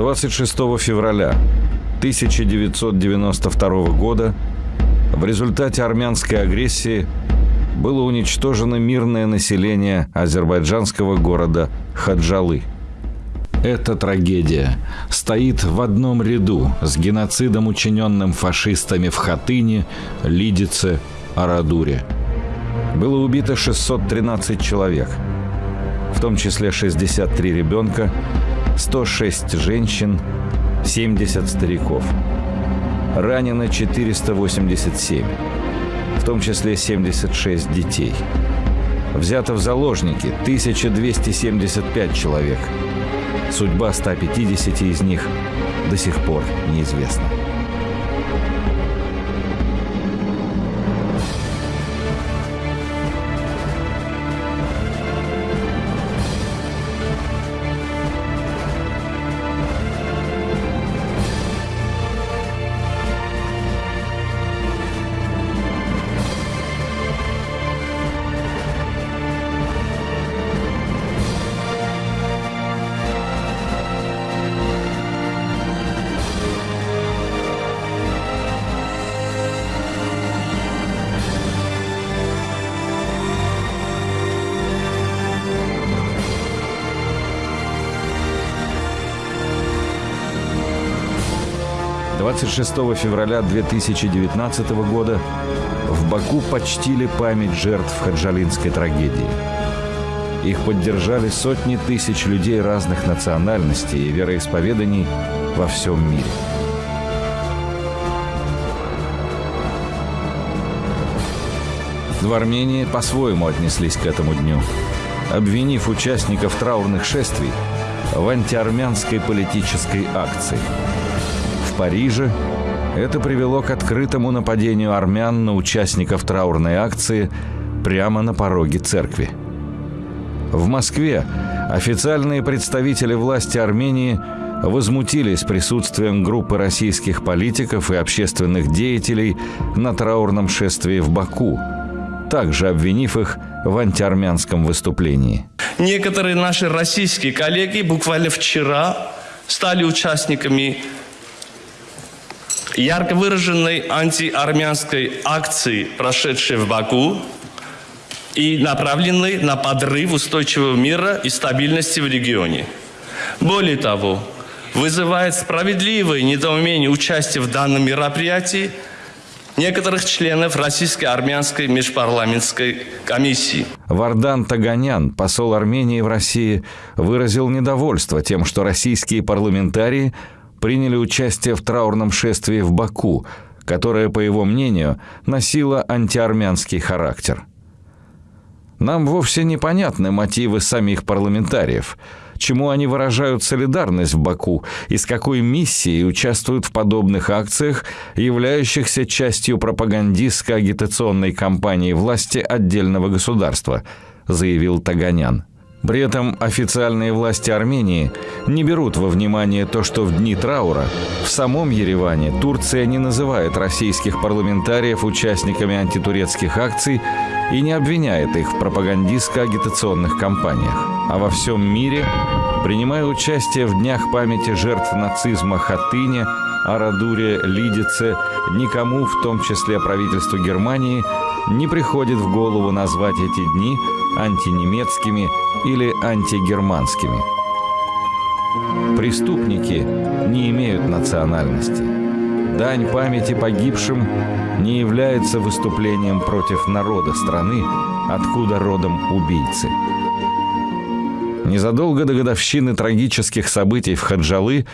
26 февраля 1992 года в результате армянской агрессии было уничтожено мирное население азербайджанского города Хаджалы. Эта трагедия стоит в одном ряду с геноцидом, учиненным фашистами в Хатыне, Лидице, Арадуре. Было убито 613 человек, в том числе 63 ребенка, 106 женщин, 70 стариков. Ранено 487, в том числе 76 детей. Взято в заложники 1275 человек. Судьба 150 из них до сих пор неизвестна. 26 февраля 2019 года в Баку почтили память жертв хаджалинской трагедии. Их поддержали сотни тысяч людей разных национальностей и вероисповеданий во всем мире. В Армении по-своему отнеслись к этому дню, обвинив участников траурных шествий в антиармянской политической акции – Париже это привело к открытому нападению армян на участников траурной акции прямо на пороге церкви. В Москве официальные представители власти Армении возмутились присутствием группы российских политиков и общественных деятелей на траурном шествии в Баку, также обвинив их в антиармянском выступлении. Некоторые наши российские коллеги буквально вчера стали участниками ярко выраженной антиармянской акции, прошедшей в Баку, и направленной на подрыв устойчивого мира и стабильности в регионе. Более того, вызывает справедливое недоумение участия в данном мероприятии некоторых членов Российско-армянской межпарламентской комиссии. Вардан Таганян, посол Армении в России, выразил недовольство тем, что российские парламентарии – приняли участие в траурном шествии в Баку, которое, по его мнению, носило антиармянский характер. Нам вовсе непонятны мотивы самих парламентариев, чему они выражают солидарность в Баку и с какой миссией участвуют в подобных акциях, являющихся частью пропагандистской агитационной кампании власти отдельного государства, заявил Таганян. При этом официальные власти Армении не берут во внимание то, что в дни траура в самом Ереване Турция не называет российских парламентариев участниками антитурецких акций и не обвиняет их в пропагандистско-агитационных кампаниях. А во всем мире, принимая участие в днях памяти жертв нацизма Хатыне, Арадуре, Лидице, никому, в том числе правительству Германии, не приходит в голову назвать эти дни антинемецкими или антигерманскими. Преступники не имеют национальности. Дань памяти погибшим не является выступлением против народа страны, откуда родом убийцы. Незадолго до годовщины трагических событий в Хаджалы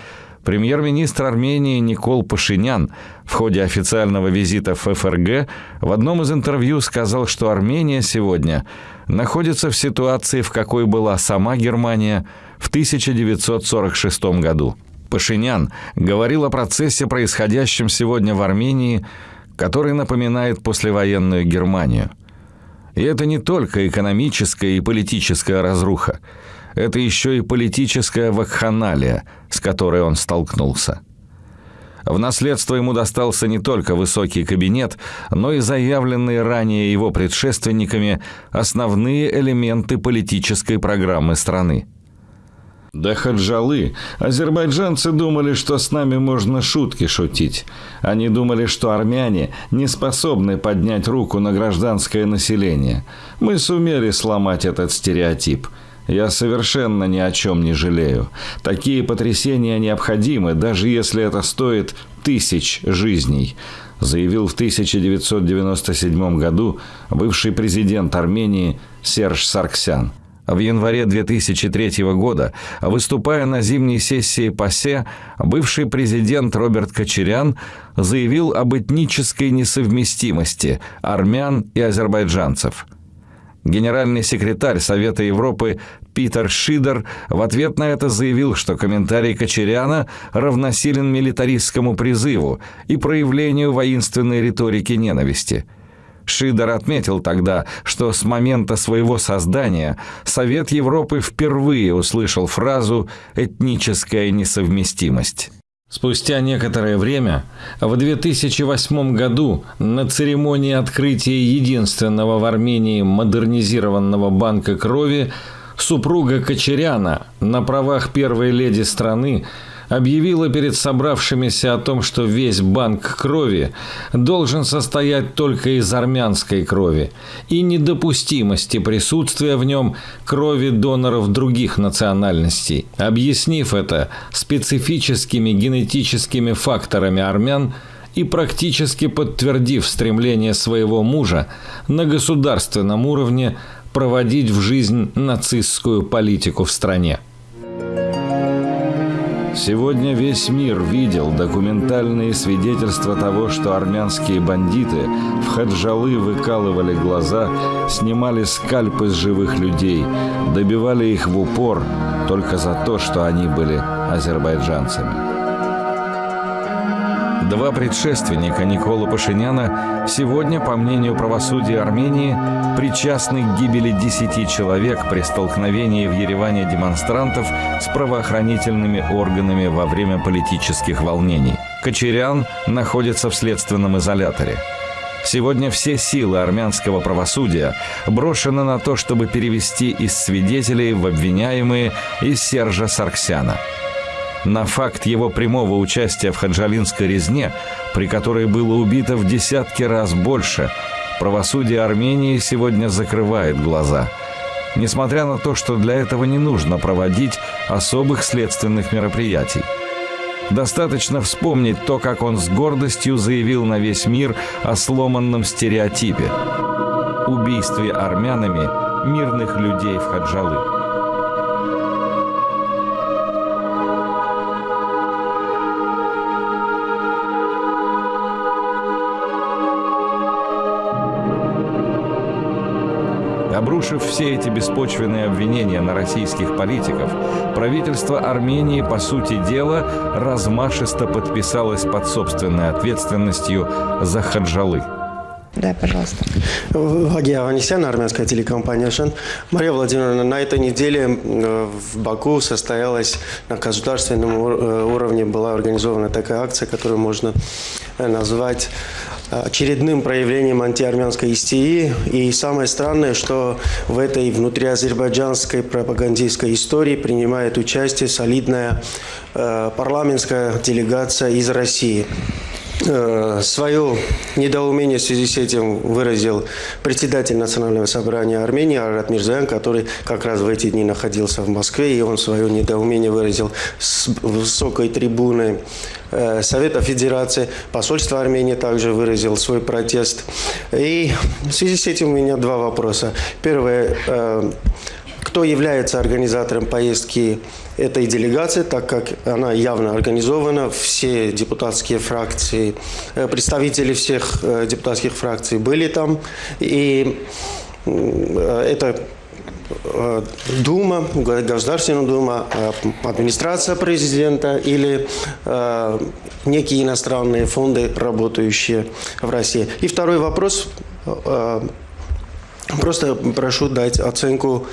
Премьер-министр Армении Никол Пашинян в ходе официального визита в ФРГ в одном из интервью сказал, что Армения сегодня находится в ситуации, в какой была сама Германия в 1946 году. Пашинян говорил о процессе, происходящем сегодня в Армении, который напоминает послевоенную Германию. И это не только экономическая и политическая разруха это еще и политическая вакханалия, с которой он столкнулся. В наследство ему достался не только высокий кабинет, но и заявленные ранее его предшественниками основные элементы политической программы страны. До Хаджалы азербайджанцы думали, что с нами можно шутки шутить. Они думали, что армяне не способны поднять руку на гражданское население. Мы сумели сломать этот стереотип. Я совершенно ни о чем не жалею. Такие потрясения необходимы, даже если это стоит тысяч жизней, заявил в 1997 году бывший президент Армении Серж Сарксян. В январе 2003 года, выступая на зимней сессии ПАСЕ, бывший президент Роберт Кочерян заявил об этнической несовместимости армян и азербайджанцев. Генеральный секретарь Совета Европы Питер Шидер в ответ на это заявил, что комментарий Кочеряна равносилен милитаристскому призыву и проявлению воинственной риторики ненависти – Шидер отметил тогда, что с момента своего создания Совет Европы впервые услышал фразу «этническая несовместимость». Спустя некоторое время, в 2008 году, на церемонии открытия единственного в Армении модернизированного банка крови, супруга Кочеряна на правах первой леди страны объявила перед собравшимися о том, что весь банк крови должен состоять только из армянской крови и недопустимости присутствия в нем крови доноров других национальностей. Объяснив это специфическими генетическими факторами армян, и практически подтвердив стремление своего мужа на государственном уровне проводить в жизнь нацистскую политику в стране. Сегодня весь мир видел документальные свидетельства того, что армянские бандиты в Хаджалы выкалывали глаза, снимали скальпы с живых людей, добивали их в упор только за то, что они были азербайджанцами. Два предшественника Никола Пашиняна сегодня, по мнению правосудия Армении, причастны к гибели десяти человек при столкновении в Ереване демонстрантов с правоохранительными органами во время политических волнений. Кочерян находится в следственном изоляторе. Сегодня все силы армянского правосудия брошены на то, чтобы перевести из свидетелей в обвиняемые из Сержа Сарксяна – на факт его прямого участия в хаджалинской резне, при которой было убито в десятки раз больше, правосудие Армении сегодня закрывает глаза. Несмотря на то, что для этого не нужно проводить особых следственных мероприятий. Достаточно вспомнить то, как он с гордостью заявил на весь мир о сломанном стереотипе – убийстве армянами мирных людей в Хаджалы. Обрушив все эти беспочвенные обвинения на российских политиков, правительство Армении, по сути дела, размашисто подписалось под собственной ответственностью за Хаджалы. Да, пожалуйста. Вагия Аванесян, армянская телекомпания «Шен». Мария Владимировна, на этой неделе в Баку состоялась на государственном э, уровне, была организована такая акция, которую можно э, назвать очередным проявлением антиармянской истерии. И самое странное, что в этой внутриазербайджанской пропагандистской истории принимает участие солидная э, парламентская делегация из России. Э, свое недоумение в связи с этим выразил председатель Национального собрания Армении Арат Мирзаян, который как раз в эти дни находился в Москве, и он свое недоумение выразил с высокой трибуны э, Совета Федерации. Посольство Армении также выразил свой протест. И в связи с этим у меня два вопроса. Первое. Кто является организатором поездки этой делегации, так как она явно организована. Все депутатские фракции, э, представители всех э, депутатских фракций были там. И э, это Дума, Государственная Дума, администрация президента или некие иностранные фонды, работающие в России. И второй вопрос. Просто прошу дать оценку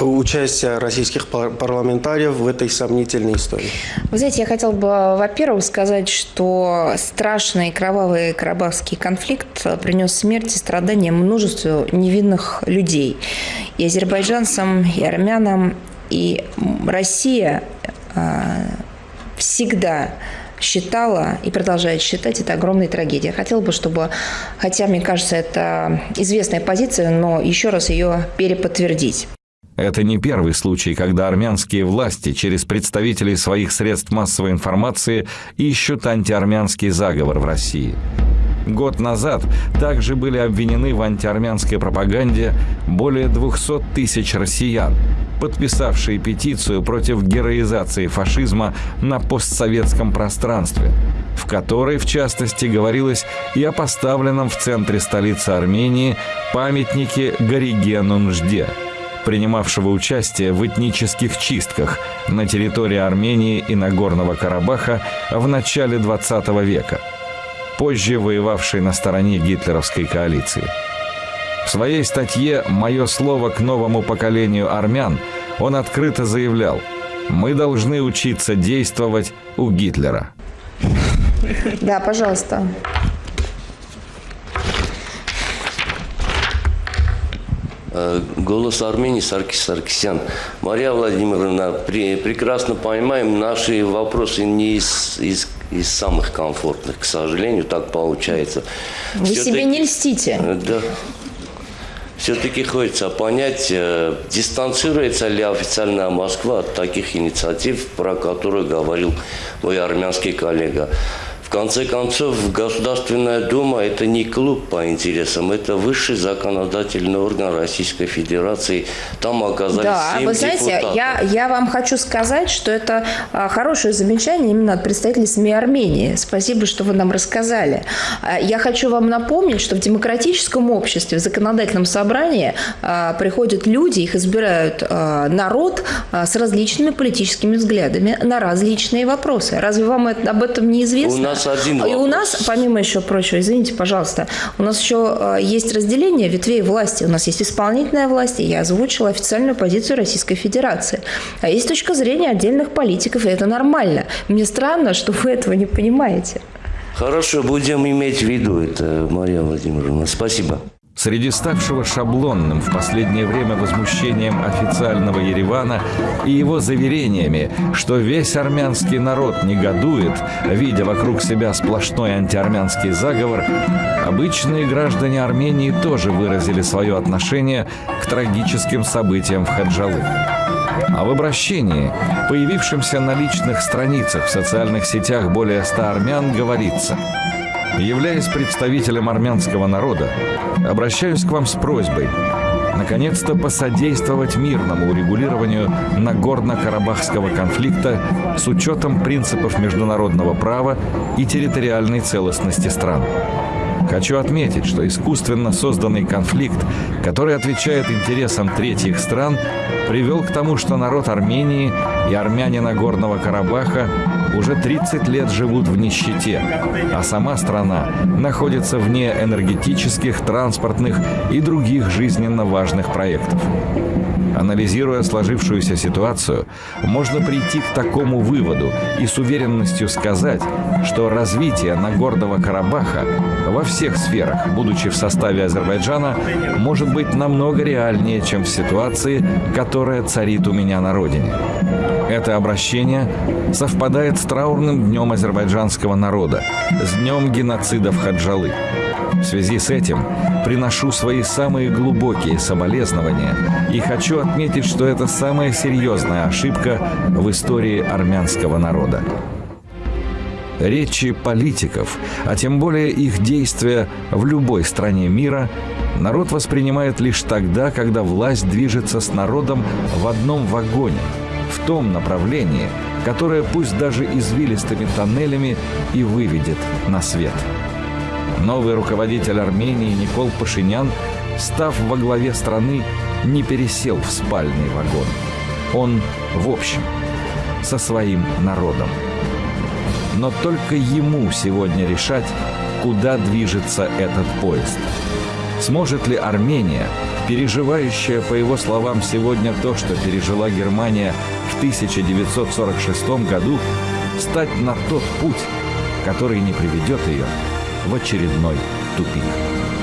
участия российских парламентариев в этой сомнительной истории? Вы знаете, я хотел бы, во-первых, сказать, что страшный кровавый карабахский конфликт принес смерть и страдания множеству невинных людей. И азербайджанцам, и армянам, И Россия всегда считала и продолжает считать это огромной трагедией. Хотела бы, чтобы, хотя, мне кажется, это известная позиция, но еще раз ее переподтвердить. Это не первый случай, когда армянские власти через представителей своих средств массовой информации ищут антиармянский заговор в России. Год назад также были обвинены в антиармянской пропаганде более 200 тысяч россиян, подписавшие петицию против героизации фашизма на постсоветском пространстве, в которой, в частности, говорилось и о поставленном в центре столицы Армении памятнике Горигену Нжде, принимавшего участие в этнических чистках на территории Армении и Нагорного Карабаха в начале XX века – позже воевавший на стороне гитлеровской коалиции. В своей статье «Мое слово к новому поколению армян» он открыто заявлял «Мы должны учиться действовать у Гитлера». Да, пожалуйста. Голос Армении Саркис Саркисян. Мария Владимировна, прекрасно понимаем, наши вопросы не из, из из самых комфортных, к сожалению, так получается. Вы себе не льстите. Э, да. Все-таки хочется понять, э, дистанцируется ли официальная Москва от таких инициатив, про которые говорил мой армянский коллега конце концов, Государственная Дума – это не клуб по интересам, это высший законодательный орган Российской Федерации. Там оказались Да, вы знаете, я, я вам хочу сказать, что это а, хорошее замечание именно от представителей СМИ Армении. Спасибо, что вы нам рассказали. А, я хочу вам напомнить, что в демократическом обществе, в законодательном собрании а, приходят люди, их избирают народ с различными политическими взглядами на различные вопросы. Разве вам об этом не известно? У нас нас один вопрос. И у нас, помимо еще прочего, извините, пожалуйста, у нас еще э, есть разделение ветвей власти. У нас есть исполнительная власть, и я озвучила официальную позицию Российской Федерации. А есть точка зрения отдельных политиков, и это нормально. Мне странно, что вы этого не понимаете. Хорошо, будем иметь в виду это, Мария Владимировна. Спасибо. Среди ставшего шаблонным в последнее время возмущением официального Еревана и его заверениями, что весь армянский народ негодует, видя вокруг себя сплошной антиармянский заговор, обычные граждане Армении тоже выразили свое отношение к трагическим событиям в Хаджалы. А в обращении, появившемся на личных страницах в социальных сетях более ста армян, говорится – Являясь представителем армянского народа, обращаюсь к вам с просьбой наконец-то посодействовать мирному урегулированию Нагорно-Карабахского конфликта с учетом принципов международного права и территориальной целостности стран. Хочу отметить, что искусственно созданный конфликт, который отвечает интересам третьих стран, привел к тому, что народ Армении и армяне Нагорного Карабаха уже 30 лет живут в нищете, а сама страна находится вне энергетических, транспортных и других жизненно важных проектов. Анализируя сложившуюся ситуацию, можно прийти к такому выводу и с уверенностью сказать, что развитие Нагорного Карабаха во всех сферах, будучи в составе Азербайджана, может быть намного реальнее, чем в ситуации, которая царит у меня на родине. Это обращение совпадает с траурным днем азербайджанского народа, с днем геноцида в Хаджалы. В связи с этим приношу свои самые глубокие соболезнования и хочу отметить, что это самая серьезная ошибка в истории армянского народа. Речи политиков, а тем более их действия в любой стране мира, народ воспринимает лишь тогда, когда власть движется с народом в одном вагоне, в том направлении, которое пусть даже извилистыми тоннелями и выведет на свет. Новый руководитель Армении Никол Пашинян, став во главе страны, не пересел в спальный вагон. Он в общем, со своим народом. Но только ему сегодня решать, куда движется этот поезд. Сможет ли Армения, переживающая, по его словам, сегодня то, что пережила Германия в 1946 году, стать на тот путь, который не приведет ее в очередной тупик.